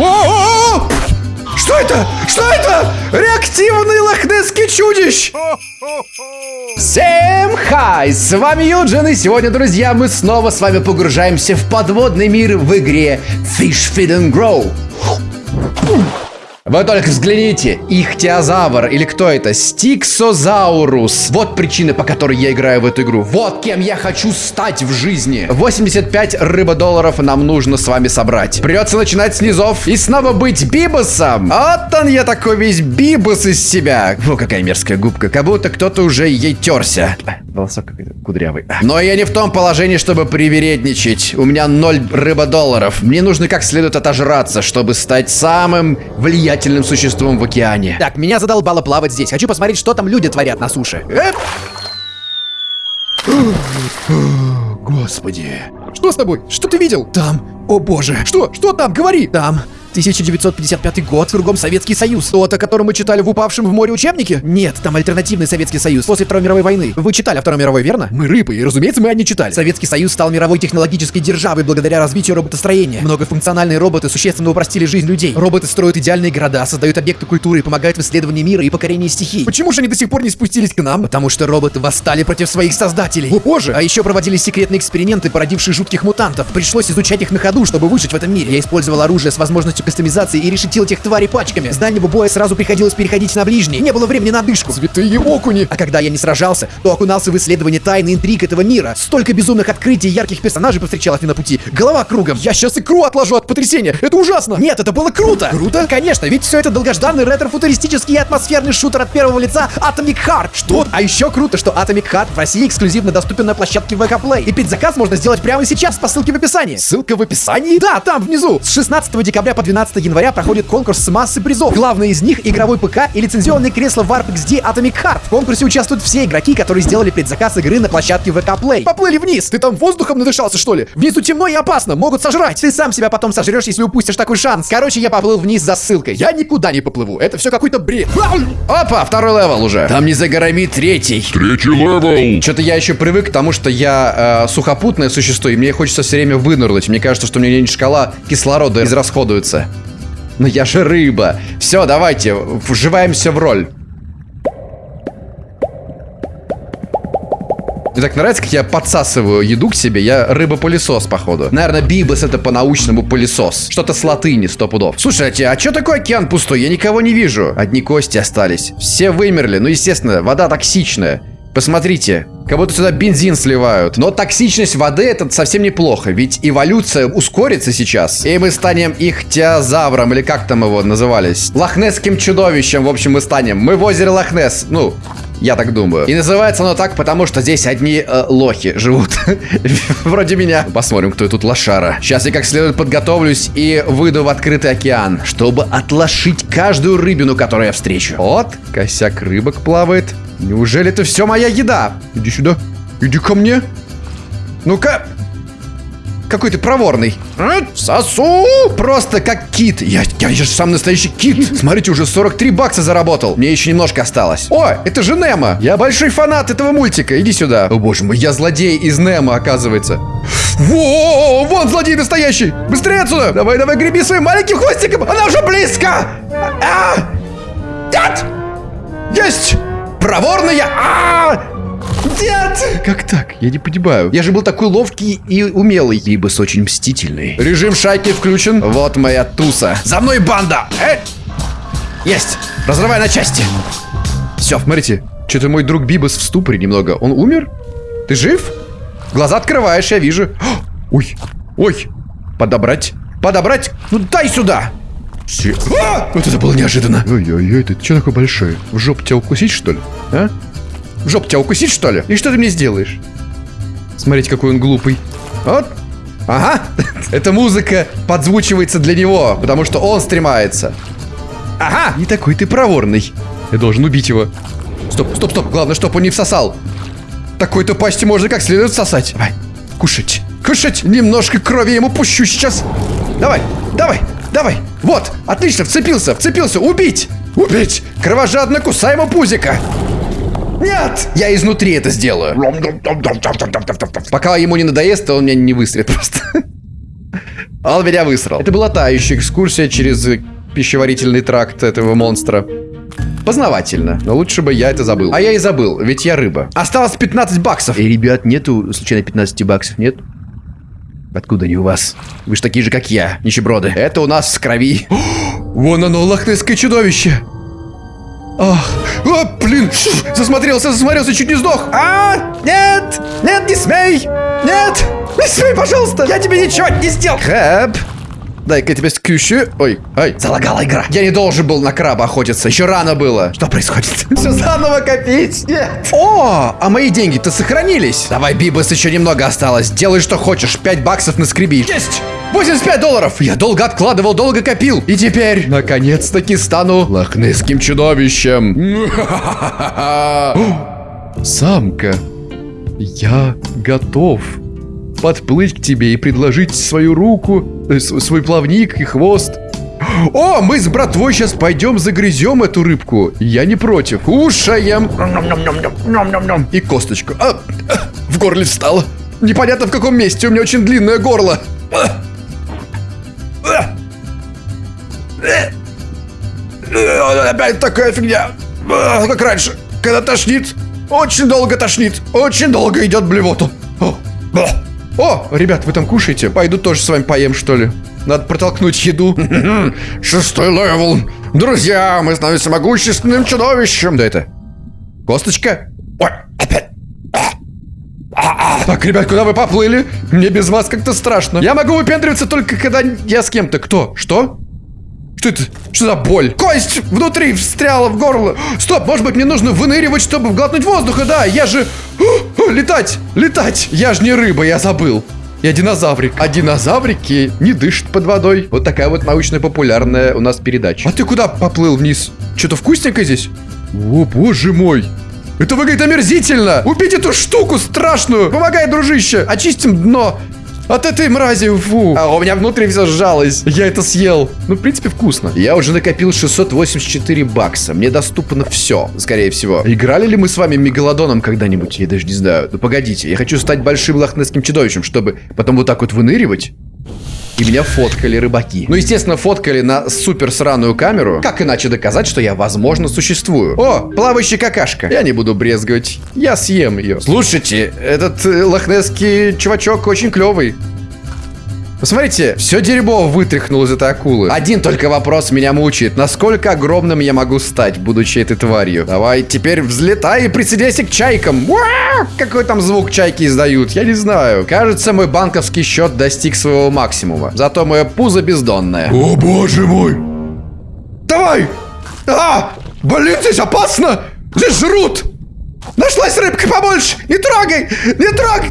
О-о-о! Что это? Что это? Реактивный лохнесский чудищ! Всем хай! С вами Юджин, и сегодня, друзья, мы снова с вами погружаемся в подводный мир в игре Fish Feed and Grow. Вы только взгляните, ихтиозавр, или кто это? Стиксозаурус. Вот причина, по которой я играю в эту игру. Вот кем я хочу стать в жизни. 85 рыбодолларов нам нужно с вами собрать. Придется начинать с низов и снова быть Бибосом. Вот он я такой весь Бибос из себя. Фу, какая мерзкая губка. Как будто кто-то уже ей терся. Волосок кудрявый. Но я не в том положении, чтобы привередничать. У меня 0 рыбодолларов. Мне нужно как следует отожраться, чтобы стать самым влиятельным существом в океане. Так, меня задолбало плавать здесь. Хочу посмотреть, что там люди творят на суше. Эп! Господи. Что с тобой? Что ты видел? Там. О боже. Что? Что там? Говори! Там. 1955 год, кругом Советский Союз. Тот, о котором мы читали в упавшем в море учебнике? Нет, там альтернативный Советский Союз после Второй мировой войны. Вы читали о Второй мировой, верно? Мы рыбы, и разумеется, мы о ней читали. Советский Союз стал мировой технологической державой благодаря развитию роботостроения. Многофункциональные роботы существенно упростили жизнь людей. Роботы строят идеальные города, создают объекты культуры и помогают в исследовании мира и покорении стихий. Почему же они до сих пор не спустились к нам? Потому что роботы восстали против своих создателей. О боже! А еще проводились секретные эксперименты, породившие жутких мутантов. Пришлось изучать их на ходу, чтобы выжить в этом мире. Я использовал оружие с возможностью кастомизации и решетил этих тварей пачками. С дальнего боя сразу приходилось переходить на ближний. Не было времени на дышку. Святые окуни! А когда я не сражался, то окунался в исследование тайны интриг этого мира. Столько безумных открытий и ярких персонажей повстречалось мне на пути. Голова кругом. Я сейчас икру отложу от потрясения. Это ужасно! Нет, это было круто! Круто? Конечно, ведь все это долгожданный ретро-футуристический и атмосферный шутер от первого лица Atomic Heart. Что? А еще круто, что Atomic Heart в России эксклюзивно доступен на площадке VK Play. И предзаказ можно сделать прямо сейчас по ссылке в описании. Ссылка в описании? Да, там, внизу. С 16 декабря по 12 января проходит конкурс с массой призов. Главное из них — игровой ПК и лицензионное кресло Warp XD Atomic Heart. В конкурсе участвуют все игроки, которые сделали предзаказ игры на площадке VK Play. Поплыли вниз! Ты там воздухом надышался, что ли? Внизу темно и опасно, могут сожрать! Ты сам себя потом сожрешь, если упустишь такой шанс. Короче, я поплыл вниз за ссылкой. Я никуда не поплыву, это все какой-то бред. Опа, второй level уже. Там не за горами третий. Третий level. Что-то я еще привык к тому, что я э, сухопутное существо, и мне хочется все время вынырнуть. Мне кажется, что у меня шкала кислорода израсходуется. Но я же рыба. Все, давайте, вживаемся в роль. Мне так нравится, как я подсасываю еду к себе. Я рыба-пылесос, походу. Наверное, бибос это по-научному пылесос. Что-то с латыни, сто пудов. Слушайте, а что такое океан пустой? Я никого не вижу. Одни кости остались. Все вымерли. Ну, естественно, вода токсичная. Посмотрите, как будто сюда бензин сливают. Но токсичность воды это совсем неплохо, ведь эволюция ускорится сейчас. И мы станем ихтиозавром, или как там его назывались? Лохнесским чудовищем, в общем, мы станем. Мы в озере Лохнес. Ну, я так думаю. И называется оно так, потому что здесь одни э, лохи живут. Вроде меня. Посмотрим, кто тут лошара. Сейчас я как следует подготовлюсь и выйду в открытый океан, чтобы отлошить каждую рыбину, которую я встречу. Вот, косяк рыбок плавает. Неужели это все моя еда? Иди сюда. Иди ко мне. Ну-ка. Какой ты проворный. Сосу! Просто как кит. Я, я, я же сам настоящий кит. Смотрите, уже 43 бакса заработал. Мне еще немножко осталось. О, это же Немо. Я большой фанат этого мультика. Иди сюда. О боже мой, я злодей из Немо, оказывается. Во, вон злодей настоящий. Быстрее отсюда. Давай, давай, греби своим маленьким хвостиком. Она уже близко. А! Нет! Есть! Проворная! А! Нет! Как так? Я не понимаю. Я же был такой ловкий и умелый. Ибос очень мстительный. Режим шайки включен. Вот моя туса. За мной банда! Э! Есть! Разрывай на части. Все, смотрите. Что-то мой друг Бибос в ступоре немного. Он умер? Ты жив? Глаза открываешь, я вижу. Ой, ой. Подобрать. Подобрать. Ну дай сюда. Все. А! Вот это было неожиданно. Ой-ой-ой, ты что такой большой? В жопу тебя укусить, что ли? А? В жопу тебя укусить, что ли? И что ты мне сделаешь? Смотрите, какой он глупый. Вот. Ага. Эта музыка подзвучивается для него, потому что он стремается. Ага. Не такой ты проворный. Я должен убить его. Стоп, стоп, стоп. Главное, чтобы он не всосал. Такой-то пасти можно как следует всосать. Давай. Кушать. Кушать. Немножко крови ему пущу сейчас. Давай, давай. Давай! Вот! Отлично! Вцепился! Вцепился! Убить! Убить! Кровожадно кусай ему пузика! Нет! Я изнутри это сделаю. Пока ему не надоест, то он меня не выстрелит просто. Он меня высрал. Это была тающая экскурсия через пищеварительный тракт этого монстра. Познавательно, но лучше бы я это забыл. А я и забыл, ведь я рыба. Осталось 15 баксов. Эй, ребят, нету случайно 15 баксов, нет? Откуда они у вас? Вы же такие же, как я, нищеброды. Это у нас с крови. Вон оно, лохнесское чудовище. Ах, а, блин, засмотрелся, засмотрелся, чуть не сдох. А, нет, нет, не смей, нет, не смей, пожалуйста, я тебе ничего не сделал. Хэп, дай-ка я тебя скрющу. Ой, ай, залагала игра. Я не должен был на краба охотиться, еще рано было. Что происходит? Все заново копить? Нет. О, а мои деньги-то сохранились. Давай, Бибас, еще немного осталось. Делай, что хочешь, 5 баксов на скреби. Есть! 85 долларов! Я долго откладывал, долго копил. И теперь, наконец-таки, стану лохнесским чудовищем. Самка, я готов подплыть к тебе и предложить свою руку, э, свой плавник и хвост. О, мы с братвой сейчас пойдем загрызем эту рыбку. Я не против. Кушаем. И косточку. А, а, в горле встало. Непонятно в каком месте. У меня очень длинное горло. А. А. Опять такая фигня. Как раньше. Когда тошнит. Очень долго тошнит. Очень долго идет блевоту. О. О, ребят, вы там кушаете? Пойду тоже с вами поем, что ли? Надо протолкнуть еду. Шестой level. Друзья, мы становимся могущественным чудовищем. Да это... Косточка? Ой, опять. Так, ребят, куда вы поплыли? Мне без вас как-то страшно. Я могу выпендриваться только когда я с кем-то. Кто? Что? Что это? Что за боль? Кость внутри встряла в горло. Стоп, может быть мне нужно выныривать, чтобы глотнуть воздуха? Да, я же... Летать, летать. Я же не рыба, я забыл. Я динозаврик. А динозаврики не дышат под водой. Вот такая вот научно-популярная у нас передача. А ты куда поплыл вниз? Что-то вкусненькое здесь? О, боже мой. Это выглядит омерзительно! Убить эту штуку страшную! Помогай, дружище! Очистим дно! От этой мрази, фу! А у меня внутри все сжалось. Я это съел. Ну, в принципе, вкусно. Я уже накопил 684 бакса. Мне доступно все, скорее всего. Играли ли мы с вами Мегалодоном когда-нибудь? Я даже не знаю. Ну, погодите. Я хочу стать большим лохнесским чудовищем, чтобы потом вот так вот выныривать. И меня фоткали рыбаки. Ну, естественно, фоткали на супер сраную камеру. Как иначе доказать, что я, возможно, существую? О, плавающая какашка. Я не буду брезговать. Я съем ее. Слушайте, этот э, лохнесский чувачок очень клевый. Посмотрите, все дерьмо вытряхнул из этой акулы. Один только вопрос меня мучает. Насколько огромным я могу стать, будучи этой тварью? Давай теперь взлетай и присоединяйся к чайкам. Уа! Какой там звук чайки издают? Я не знаю. Кажется, мой банковский счет достиг своего максимума. Зато мое пузо бездонное. О, боже мой! Давай! А! Блин, здесь опасно! Здесь жрут! Нашлась рыбка побольше! Не трогай! Не трогай!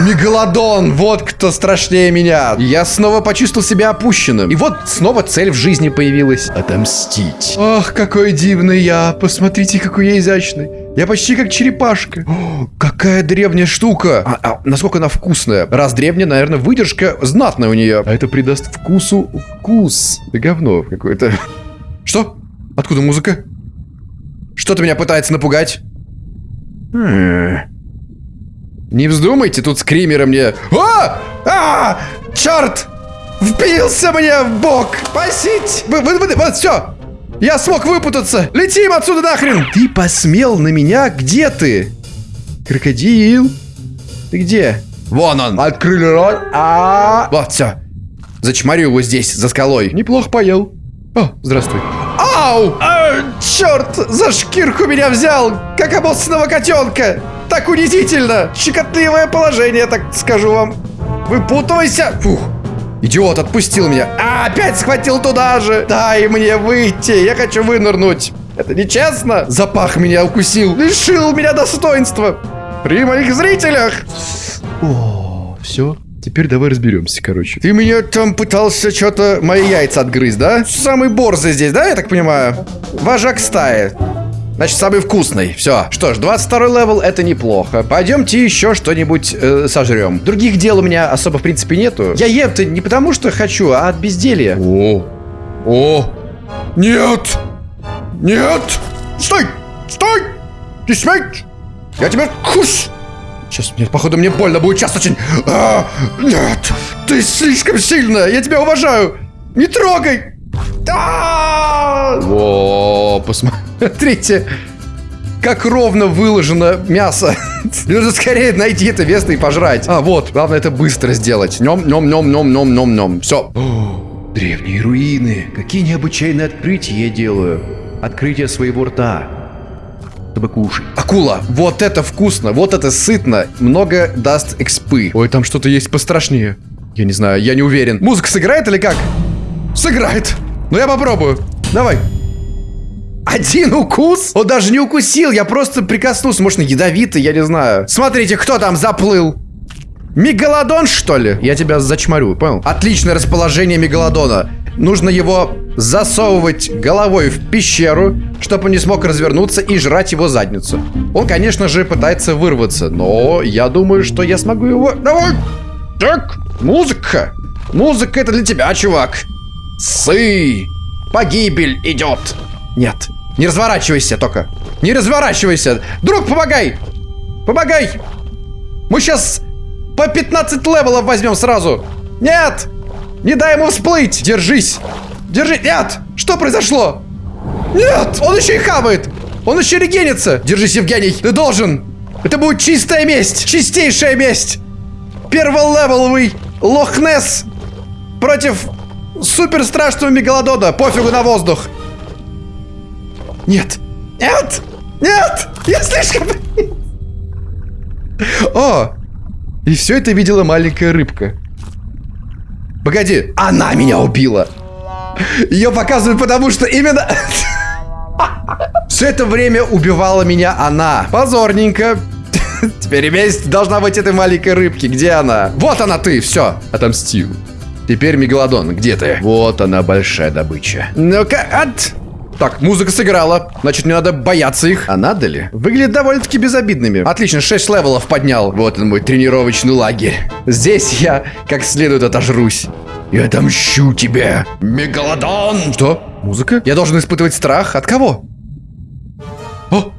Мегалодон! Вот кто страшнее меня! Я снова почувствовал себя опущенным. И вот снова цель в жизни появилась. Отомстить. Ах, какой дивный я! Посмотрите, какой я изящный. Я почти как черепашка. О, какая древняя штука. А, а насколько она вкусная. Раз древняя, наверное, выдержка знатная у нее. А это придаст вкусу вкус. Да говно какое-то. Что? Откуда музыка? Что-то меня пытается напугать. Хм. Не вздумайте тут скримеры мне. А! А! Черт! Впился мне в бок! Спасить! Вы, вы, вы, вот, все! Я смог выпутаться! Летим отсюда нахрен! Ты посмел на меня? Где ты? Крокодил? Ты где? Вон он! Открыли рот. А! Вот, все. Зачморю его здесь, за скалой. Неплохо поел. О, здравствуй. Ау! А, черт! За шкирку меня взял! Как обоссанного котенка! Так унизительно! Щекотливое положение, так скажу вам. Выпутывайся! Фух. Идиот, отпустил меня. А, опять схватил туда же. Дай мне выйти, я хочу вынырнуть. Это нечестно. Запах меня укусил. Лишил меня достоинства. При моих зрителях. О, все. Теперь давай разберемся, короче. Ты меня там пытался что-то мои яйца отгрызть, да? Самый борзый здесь, да, я так понимаю? Вожак стаи. Значит, самый вкусный. Все. Что ж, 22 level это неплохо. Пойдемте еще что-нибудь э, сожрем. Других дел у меня особо, в принципе, нету. Я ем-то не потому, что хочу, а от безделья. О! О! Нет! Нет! Стой! Стой! Не смей! Я тебя кус! Сейчас, нет, походу мне больно будет сейчас очень. А, нет, ты слишком сильная, я тебя уважаю. Не трогай. А! О, посмотрите, как ровно выложено мясо. Нужно скорее найти это место и пожрать. А, вот, главное это быстро сделать. Нем, нем, нем, нем, нем, нем, нем. Все. Древние руины. Какие необычайные открытия я делаю. Открытие своего рта. Чтобы кушать. Акула, вот это вкусно, вот это сытно. Много даст экспы. Ой, там что-то есть пострашнее. Я не знаю, я не уверен. Музыка сыграет или как? Сыграет. Ну я попробую. Давай. Один укус? Он даже не укусил, я просто прикоснулся. Может, он ядовитый, я не знаю. Смотрите, кто там заплыл. Мегалодон, что ли? Я тебя зачморю, понял? Отличное расположение мегалодона. Нужно его засовывать головой в пещеру, чтобы он не смог развернуться и жрать его задницу. Он, конечно же, пытается вырваться, но я думаю, что я смогу его... Давай! Так, музыка. Музыка это для тебя, чувак. Сы! Погибель идет! Нет, не разворачивайся только. Не разворачивайся. Друг, помогай! Помогай! Мы сейчас по 15 левелов возьмем сразу. Нет! Не дай ему всплыть! Держись! Держи! Нет! Что произошло? Нет! Он еще и хавает! Он еще регенится! Держись, Евгений! Ты должен! Это будет чистая месть! Чистейшая месть! Перволевеловый Лохнес против супер страшного мегалодона. Пофигу на воздух. Нет. Нет. Нет. Я слишком... О! И все это видела маленькая рыбка. Погоди, она меня убила. Ее показывают потому, что именно... Все это время убивала меня она. Позорненько. Теперь месть должна быть этой маленькой рыбки. Где она? Вот она ты, все. Отомстил. Теперь Мегалодон, где ты? Вот она, большая добыча. Ну-ка, от... Так, музыка сыграла. Значит, мне надо бояться их. А надо ли? Выглядят довольно-таки безобидными. Отлично, 6 левелов поднял. Вот он, мой тренировочный лагерь. Здесь я как следует отожрусь. Я отомщу тебе, Мегалодон! Что? Музыка? Я должен испытывать страх? От кого? О!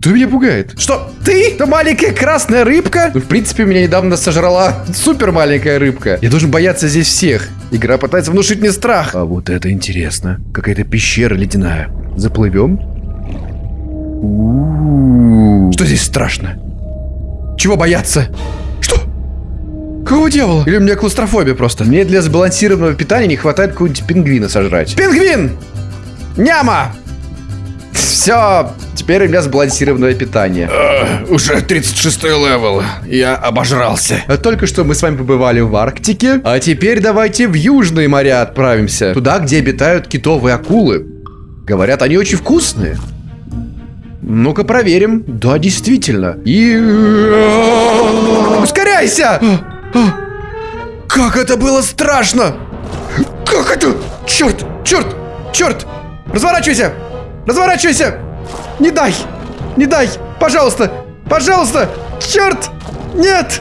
Кто меня пугает? Что? Ты? Это маленькая красная рыбка? Ну, в принципе, меня недавно сожрала супер маленькая рыбка. Я должен бояться здесь всех. Игра пытается внушить мне страх. А вот это интересно. Какая-то пещера ледяная. Заплывем? Что здесь страшно? Чего бояться? Что? Какого дьявола? Или у меня клаустрофобия просто? Мне для сбалансированного питания не хватает какого-нибудь пингвина сожрать. Пингвин! Няма! Все, теперь у меня сбалансированное питание. Э, уже 36 level. Я обожрался. А Только что мы с вами побывали в Арктике, а теперь давайте в южные моря отправимся. Туда, где обитают китовые акулы. Говорят, они очень вкусные. Ну-ка проверим. Да, действительно. И... Ускоряйся! Как это было страшно! Как это? Черт! Черт! Черт! Разворачивайся! Разворачивайся! Не дай! Не дай! Пожалуйста! Пожалуйста! Черт! Нет!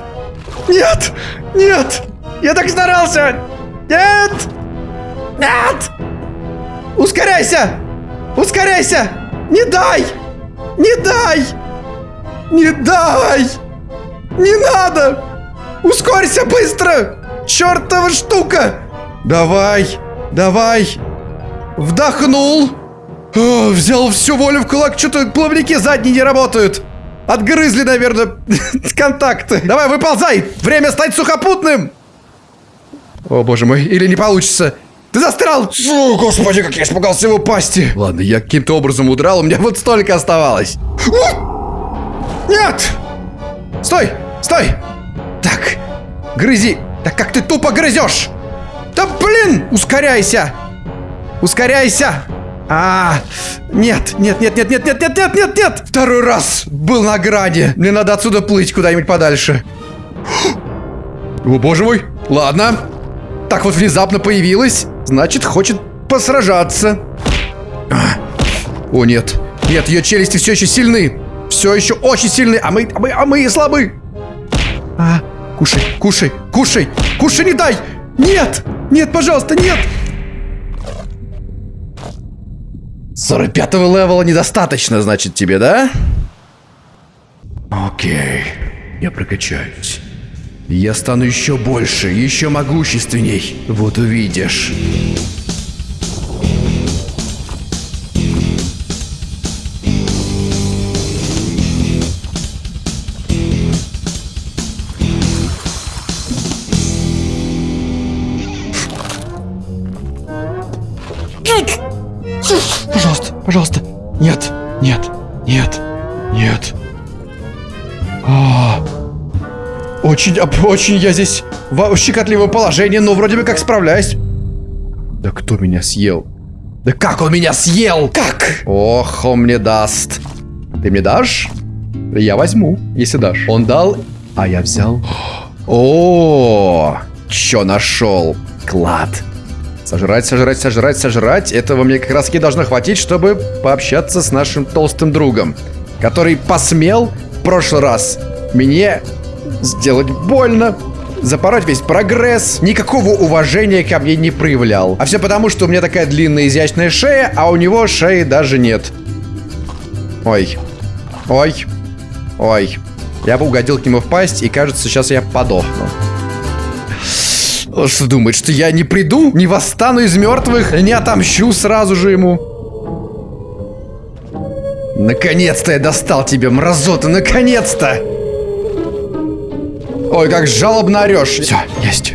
Нет! Нет! Я так старался! Нет! Нет! Ускоряйся! Ускоряйся! Не дай! Не дай! Не дай! Не надо! Ускорься быстро! Чертова штука! Давай! Давай! Вдохнул! О, взял всю волю в кулак, что-то плавники задние не работают. Отгрызли, наверное, контакты. Давай, выползай! Время стать сухопутным! О, боже мой, или не получится. Ты застрял! Фу, господи, как я испугался его пасти. Ладно, я каким-то образом удрал, у меня вот столько оставалось. Нет! Стой! Стой! Так, грызи. Так как ты тупо грызешь? Да блин! Ускоряйся! Ускоряйся! А, нет, нет, нет, нет, нет, нет, нет, нет, нет, нет! Второй раз был на грани. Мне надо отсюда плыть куда-нибудь подальше. О, боже мой. Ладно. Так вот внезапно появилась. Значит, хочет посражаться. О, нет. Нет, ее челюсти все еще сильны. Все еще очень сильны, а мы, а мы, а мы слабы. А, кушай, кушай, кушай, кушай, не дай! Нет! Нет, пожалуйста, нет! 45 левела недостаточно, значит, тебе, да? Окей. Я прокачаюсь. Я стану еще больше, еще могущественней. Вот увидишь. Очень, очень я здесь в щекотливое положение, но вроде бы как справляюсь. Да кто меня съел? Да как он меня съел? Как? Ох, он мне даст. Ты мне дашь? Я возьму, если дашь. Он дал, а я взял. О, чё нашел? Клад. Сожрать, сожрать, сожрать, сожрать. Этого мне как раз и должно хватить, чтобы пообщаться с нашим толстым другом, который посмел в прошлый раз мне сделать больно, запороть весь прогресс, никакого уважения ко мне не проявлял. А все потому, что у меня такая длинная изящная шея, а у него шеи даже нет. Ой. Ой. Ой. Я бы угодил к нему в пасть, и кажется, сейчас я подохну. Что думает, что я не приду, не восстану из мертвых, не отомщу сразу же ему? Наконец-то я достал тебя, мразота, наконец-то! Ой, как жалобно орешь. Все, есть.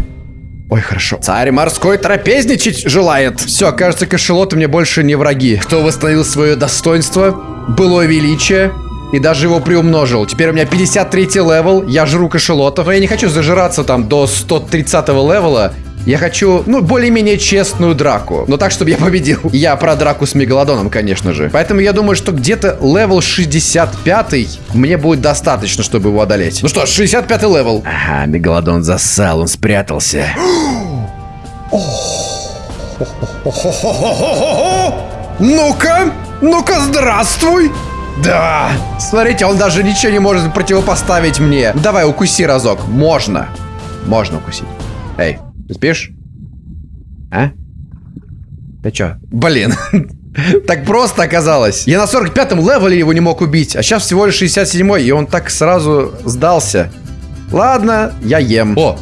Ой, хорошо. Царь морской трапезничать желает. Все, кажется, кашалоты мне больше не враги. Кто восстановил свое достоинство, былое величие и даже его приумножил. Теперь у меня 53 level, я жру кашалотов. Но я не хочу зажираться там до 130 level а. Я хочу, ну, более-менее честную драку. Но так, чтобы я победил. Я про драку с Мегалодоном, конечно же. Поэтому я думаю, что где-то level 65 мне будет достаточно, чтобы его одолеть. Ну что, 65 level. Ага, Мегалодон засал, он спрятался. Ну-ка, ну-ка, здравствуй. Да. Смотрите, он даже ничего не может противопоставить мне. Давай, укуси разок. Можно. Можно укусить. Эй, ты спишь? А? Ты чё? Блин. Так просто оказалось. Я на 45-м левеле его не мог убить, а сейчас всего лишь 67-й, и он так сразу сдался. Ладно, я ем. О,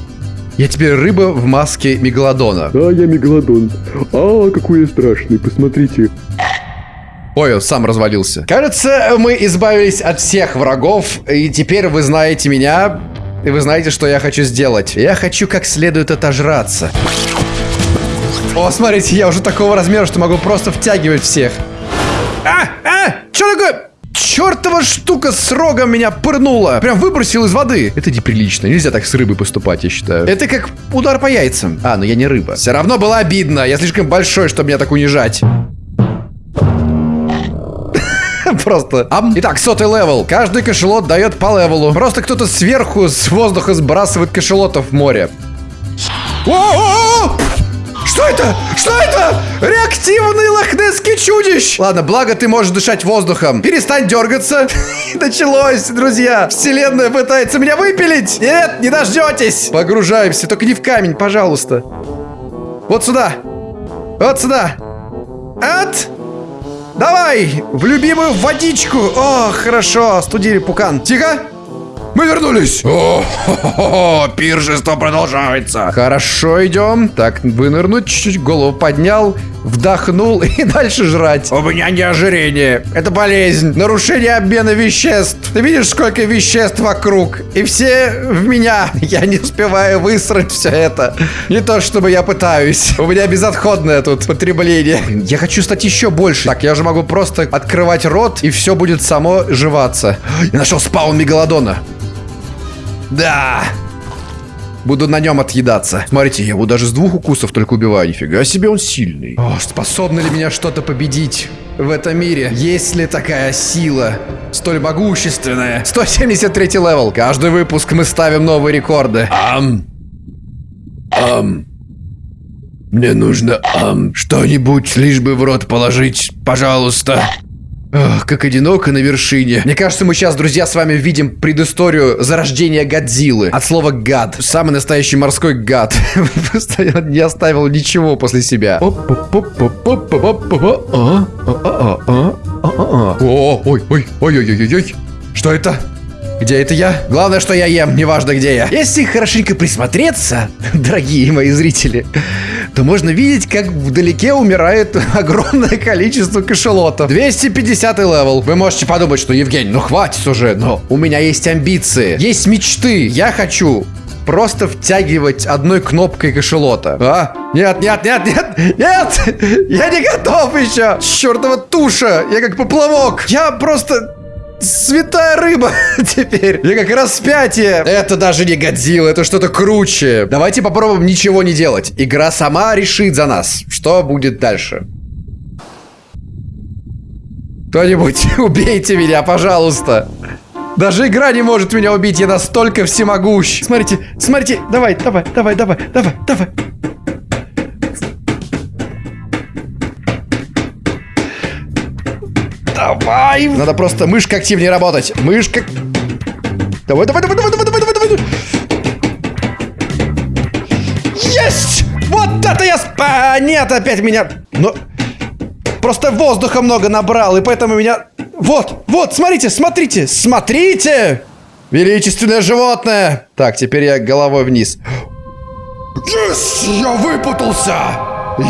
я теперь рыба в маске мегалодона. А, я мегалодон. А, какой я страшный, посмотрите. Ой, он сам развалился. Кажется, мы избавились от всех врагов, и теперь вы знаете меня, и вы знаете, что я хочу сделать. Я хочу как следует отожраться. О, смотрите, я уже такого размера, что могу просто втягивать всех. А, а, что такое? Чертова штука с рогом меня пырнула. Прям выбросил из воды. Это неприлично. Нельзя так с рыбой поступать, я считаю. Это как удар по яйцам. А, ну я не рыба. Все равно было обидно. Я слишком большой, чтобы меня так унижать. Просто. Итак, сотый level. Каждый кашалот дает по level у. Просто кто-то сверху с воздуха сбрасывает кашалотов в море. Что это? Что это? Реактивный лохнесский чудищ! Ладно, благо ты можешь дышать воздухом. Перестань дергаться. Началось, друзья. Вселенная пытается меня выпилить. Нет, не дождетесь. Погружаемся, только не в камень, пожалуйста. Вот сюда. Вот сюда. От. Давай, в любимую водичку. О, хорошо, студили пукан. Тихо. Мы вернулись. О, хо-хо-хо, пиршество продолжается. Хорошо, идем. Так, вынырнуть, чуть-чуть голову поднял, вдохнул и дальше жрать. У меня не ожирение. Это болезнь, нарушение обмена веществ. Ты видишь, сколько веществ вокруг? И все в меня. Я не успеваю высрать все это. Не то, чтобы я пытаюсь. У меня безотходное тут потребление. Я хочу стать еще больше. Так, я же могу просто открывать рот, и все будет само жеваться. Я нашел spawn мегалодона. Да. Буду на нем отъедаться. Смотрите, я его даже с двух укусов только убиваю. Нифига себе он сильный. О, способно ли меня что-то победить в этом мире? Есть ли такая сила? Столь могущественная. 173 level. Каждый выпуск мы ставим новые рекорды. Ам. Ам. Мне нужно ам что-нибудь, лишь бы в рот положить, пожалуйста. Ох, как одиноко на вершине. Мне кажется, мы сейчас, друзья, с вами видим предысторию зарождения Годзиллы. От слова гад. Самый настоящий морской гад. Просто не оставил ничего после себя. О, ой, ой, ой, ой, ой, ой. Что это? Где это я? Главное, что я ем, неважно где я. Если хорошенько присмотреться, дорогие мои зрители, то можно видеть, как вдалеке умирает огромное количество кашалотов. 250 level. Вы можете подумать, что Евгений, ну хватит уже, но у меня есть амбиции, есть мечты. Я хочу просто втягивать одной кнопкой кашалота. А? Нет, нет, нет, нет, нет! Я не готов еще! Чертова туша! Я как поплавок! Я просто... Святая рыба теперь. Я как распятие. Это даже не Годзилла, это что-то круче. Давайте попробуем ничего не делать. Игра сама решит за нас, что будет дальше. Кто-нибудь убейте меня, пожалуйста. Даже игра не может меня убить, я настолько всемогущ. Смотрите, смотрите, давай, давай, давай, давай, давай, давай. Давай! Надо просто мышка активнее работать. Мышка... Давай, давай, давай, давай, давай, давай, давай, давай. Есть! Вот это я... А, нет, опять меня... Но... Просто воздуха много набрал, и поэтому меня... Вот, вот, смотрите, смотрите, смотрите! Величественное животное! Так, теперь я головой вниз. Yes! Я выпутался!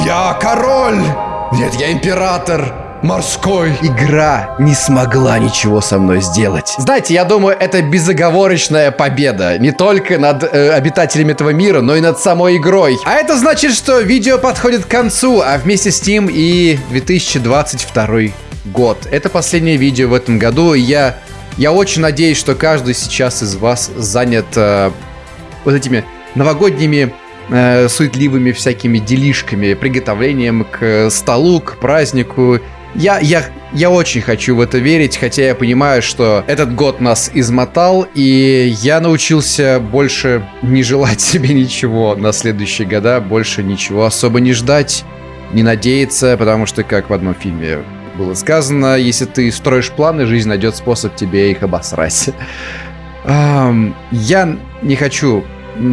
Я король! Нет, я император! Морской! Игра не смогла ничего со мной сделать. Знаете, я думаю, это безоговорочная победа. Не только над э, обитателями этого мира, но и над самой игрой. А это значит, что видео подходит к концу, а вместе с ним и 2022 год. Это последнее видео в этом году, и я, я очень надеюсь, что каждый сейчас из вас занят э, вот этими новогодними э, суетливыми всякими делишками, приготовлением к столу, к празднику. Я, я, я очень хочу в это верить, хотя я понимаю, что этот год нас измотал, и я научился больше не желать себе ничего на следующие года, больше ничего особо не ждать, не надеяться, потому что, как в одном фильме было сказано, если ты строишь планы, жизнь найдет способ тебе их обосрать. Я не хочу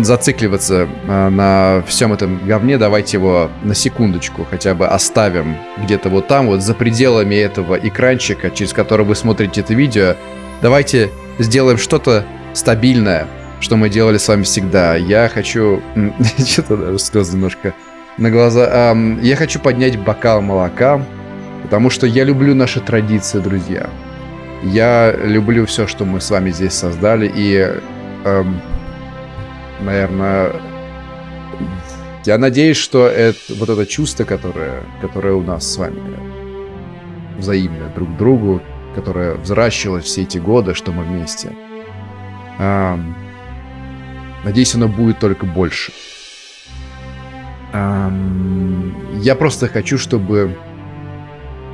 зацикливаться а, на всем этом говне, давайте его на секундочку хотя бы оставим где-то вот там, вот за пределами этого экранчика, через который вы смотрите это видео. Давайте сделаем что-то стабильное, что мы делали с вами всегда. Я хочу... Что-то даже слезы немножко на глаза. Я хочу поднять бокал молока, потому что я люблю наши традиции, друзья. Я люблю все, что мы с вами здесь создали, и, наверное, я надеюсь, что это, вот это чувство, которое, которое у нас с вами взаимное друг к другу, которое взращивалось все эти годы, что мы вместе, эм, надеюсь, оно будет только больше. Эм, я просто хочу, чтобы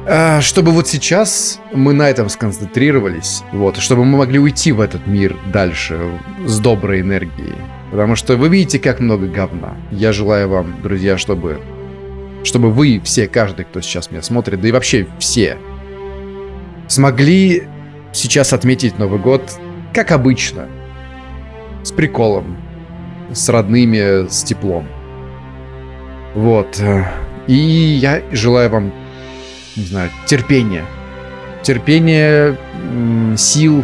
а, чтобы вот сейчас мы на этом сконцентрировались, вот, чтобы мы могли уйти в этот мир дальше с доброй энергией. Потому что вы видите, как много говна. Я желаю вам, друзья, чтобы, чтобы вы все, каждый, кто сейчас меня смотрит, да и вообще все, смогли сейчас отметить Новый год, как обычно, с приколом, с родными, с теплом. Вот. И я желаю вам не знаю, терпения. Терпения, сил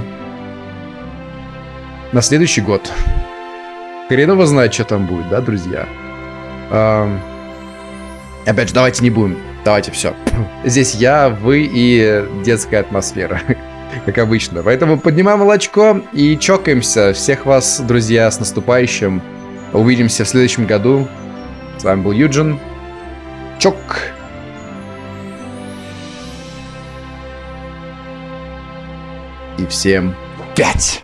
на следующий год. Хрен его знает, что там будет, да, друзья? Ам, Опять же, давайте не будем. Давайте все. Здесь я, вы и детская атмосфера. Как обычно. Поэтому поднимаем молочко и чокаемся. Всех вас, друзья, с наступающим. Увидимся в следующем году. С вами был Юджин. Чок. И всем пять.